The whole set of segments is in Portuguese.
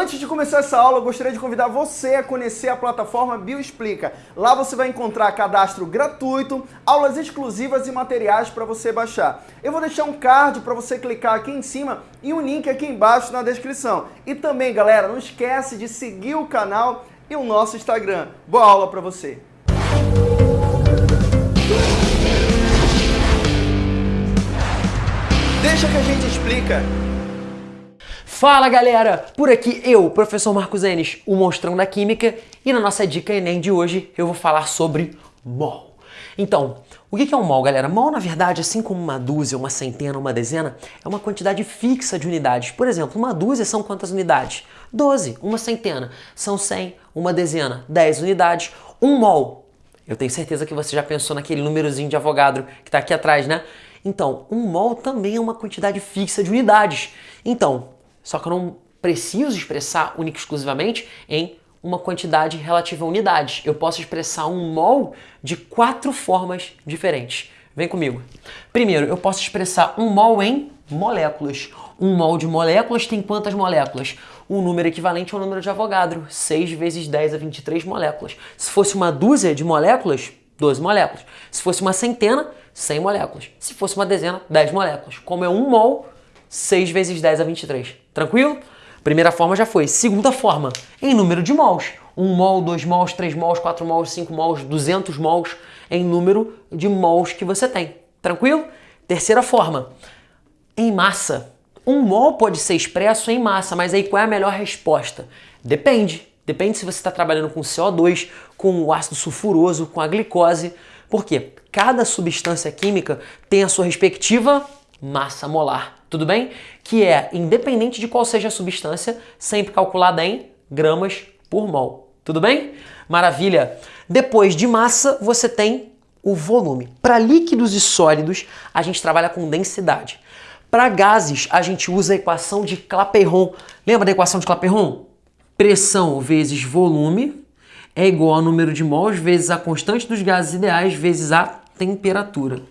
Antes de começar essa aula, eu gostaria de convidar você a conhecer a plataforma Bioexplica. Lá você vai encontrar cadastro gratuito, aulas exclusivas e materiais para você baixar. Eu vou deixar um card para você clicar aqui em cima e um link aqui embaixo na descrição. E também, galera, não esquece de seguir o canal e o nosso Instagram. Boa aula para você! Deixa que a gente explica. Fala galera, por aqui eu, professor Marcos Enes, o monstrão da química, e na nossa dica Enem de hoje eu vou falar sobre mol. Então, o que é um mol, galera? Mol, na verdade, assim como uma dúzia, uma centena, uma dezena, é uma quantidade fixa de unidades. Por exemplo, uma dúzia são quantas unidades? 12. Uma centena são 100. Uma dezena, 10 unidades. Um mol. Eu tenho certeza que você já pensou naquele númerozinho de Avogadro que está aqui atrás, né? Então, um mol também é uma quantidade fixa de unidades. Então, só que eu não preciso expressar única e exclusivamente em uma quantidade relativa a unidades. Eu posso expressar um mol de quatro formas diferentes. Vem comigo. Primeiro, eu posso expressar um mol em moléculas. Um mol de moléculas tem quantas moléculas? Um número equivalente ao número de Avogadro, 6 vezes 10 a 23 moléculas. Se fosse uma dúzia de moléculas, 12 moléculas. Se fosse uma centena, 100 moléculas. Se fosse uma dezena, 10 moléculas. Como é um mol, 6 vezes 10 a 23. Tranquilo? Primeira forma já foi. Segunda forma, em número de mols. 1 mol, 2 mols, 3 mols, 4 mols, 5 mols, 200 mols em número de mols que você tem. Tranquilo? Terceira forma, em massa. Um mol pode ser expresso em massa, mas aí qual é a melhor resposta? Depende. Depende se você está trabalhando com CO2, com o ácido sulfuroso, com a glicose. Por quê? Cada substância química tem a sua respectiva massa molar tudo bem? Que é, independente de qual seja a substância, sempre calculada em gramas por mol. Tudo bem? Maravilha! Depois de massa, você tem o volume. Para líquidos e sólidos, a gente trabalha com densidade. Para gases, a gente usa a equação de Clapeyron. Lembra da equação de Clapeyron? Pressão vezes volume é igual ao número de mols vezes a constante dos gases ideais vezes a temperatura.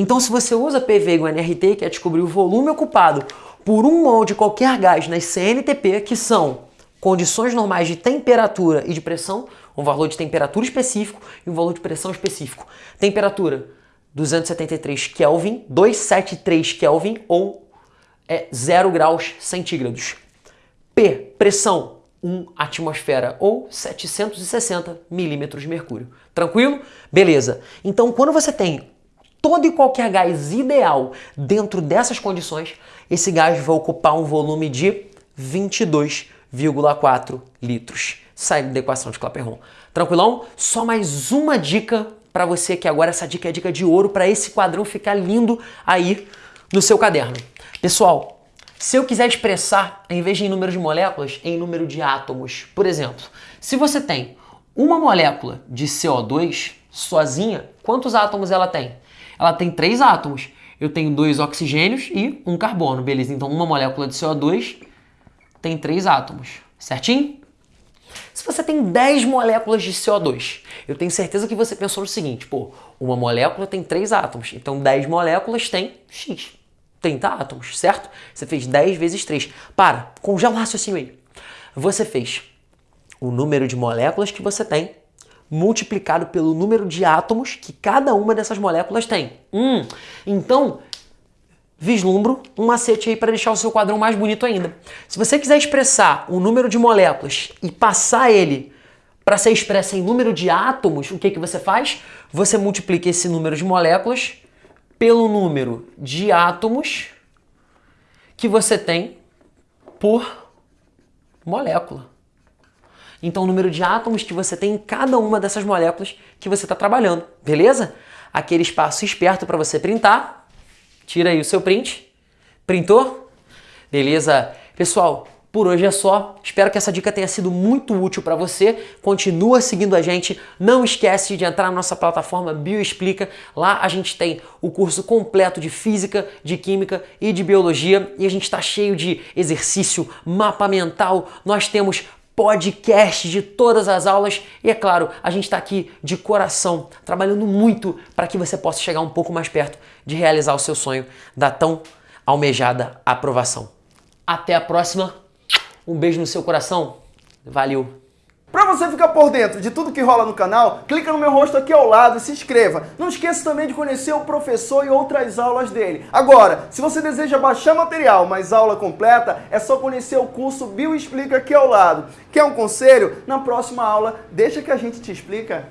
Então, se você usa PV igual NRT, que é descobrir o volume ocupado por um mol de qualquer gás nas CNTP, que são condições normais de temperatura e de pressão, um valor de temperatura específico e um valor de pressão específico. Temperatura 273 Kelvin, 273 Kelvin ou é 0 graus centígrados. P, pressão 1 atmosfera ou 760 milímetros de mercúrio. Tranquilo? Beleza. Então, quando você tem todo e qualquer gás ideal dentro dessas condições, esse gás vai ocupar um volume de 22,4 litros, saindo da equação de Clapeyron. Tranquilão? Só mais uma dica para você, que agora essa dica é dica de ouro para esse quadrão ficar lindo aí no seu caderno. Pessoal, se eu quiser expressar, em vez de em número de moléculas, em número de átomos, por exemplo, se você tem uma molécula de CO2 sozinha, quantos átomos ela tem? Ela tem três átomos. Eu tenho dois oxigênios e um carbono, beleza? Então uma molécula de CO2 tem três átomos, certinho? Se você tem 10 moléculas de CO2, eu tenho certeza que você pensou no seguinte, pô, uma molécula tem três átomos, então 10 moléculas tem X, 30 átomos, certo? Você fez 10 vezes 3. Para, congela o raciocínio aí. Você fez o número de moléculas que você tem multiplicado pelo número de átomos que cada uma dessas moléculas tem. Hum, então, vislumbro um macete aí para deixar o seu quadrão mais bonito ainda. Se você quiser expressar o número de moléculas e passar ele para ser expresso em número de átomos, o que, que você faz? Você multiplica esse número de moléculas pelo número de átomos que você tem por molécula. Então, o número de átomos que você tem em cada uma dessas moléculas que você está trabalhando, beleza? Aquele espaço esperto para você printar. Tira aí o seu print. Printou? Beleza? Pessoal, por hoje é só. Espero que essa dica tenha sido muito útil para você. Continua seguindo a gente. Não esquece de entrar na nossa plataforma Bioexplica. Lá a gente tem o curso completo de Física, de Química e de Biologia. E a gente está cheio de exercício, mapa mental. Nós temos podcast de todas as aulas e é claro, a gente está aqui de coração, trabalhando muito para que você possa chegar um pouco mais perto de realizar o seu sonho da tão almejada aprovação. Até a próxima, Um beijo no seu coração. Valeu! Você ficar por dentro de tudo que rola no canal, clica no meu rosto aqui ao lado e se inscreva. Não esqueça também de conhecer o professor e outras aulas dele. Agora, se você deseja baixar material, mas aula completa, é só conhecer o curso Bio Explica aqui ao lado. Quer um conselho? Na próxima aula, deixa que a gente te explica.